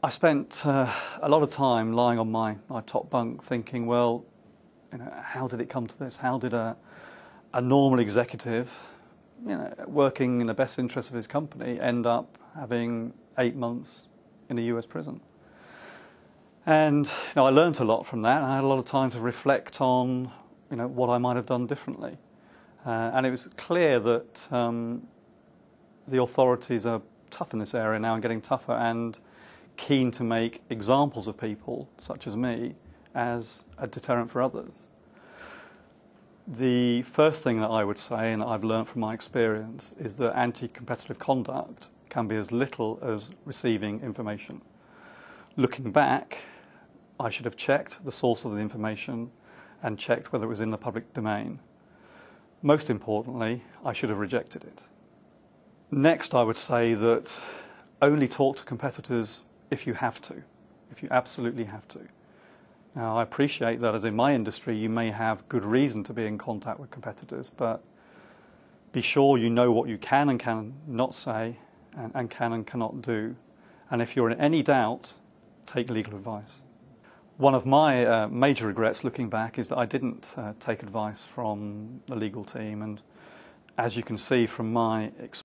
I spent uh, a lot of time lying on my, my top bunk thinking, well, you know, how did it come to this? How did a, a normal executive, you know, working in the best interest of his company, end up having eight months in a US prison? And you know, I learned a lot from that. I had a lot of time to reflect on you know, what I might have done differently. Uh, and it was clear that um, the authorities are tough in this area now and getting tougher and keen to make examples of people, such as me, as a deterrent for others. The first thing that I would say, and I've learned from my experience, is that anti competitive conduct can be as little as receiving information. Looking back, I should have checked the source of the information and checked whether it was in the public domain. Most importantly, I should have rejected it. Next, I would say that only talk to competitors if you have to, if you absolutely have to. Now, I appreciate that as in my industry, you may have good reason to be in contact with competitors, but be sure you know what you can and cannot say and, and can and cannot do. And if you're in any doubt, take legal advice. One of my uh, major regrets looking back is that I didn't uh, take advice from the legal team. And as you can see from my experience,